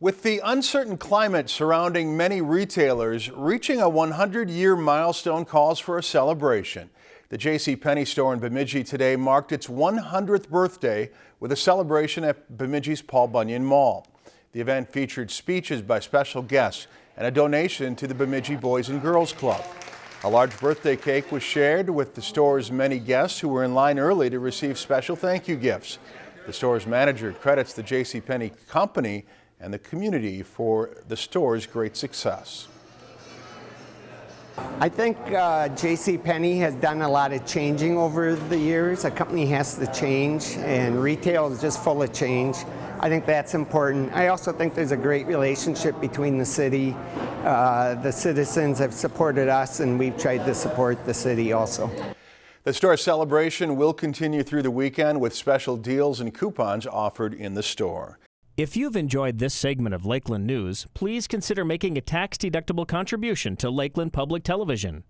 With the uncertain climate surrounding many retailers, reaching a 100-year milestone calls for a celebration. The J.C. Penney store in Bemidji today marked its 100th birthday with a celebration at Bemidji's Paul Bunyan Mall. The event featured speeches by special guests and a donation to the Bemidji Boys and Girls Club. A large birthday cake was shared with the store's many guests who were in line early to receive special thank you gifts. The store's manager credits the J.C. Penney company and the community for the store's great success. I think uh, J.C. Penney has done a lot of changing over the years. A company has to change, and retail is just full of change. I think that's important. I also think there's a great relationship between the city. Uh, the citizens have supported us, and we've tried to support the city also. The store celebration will continue through the weekend with special deals and coupons offered in the store. If you've enjoyed this segment of Lakeland News, please consider making a tax-deductible contribution to Lakeland Public Television.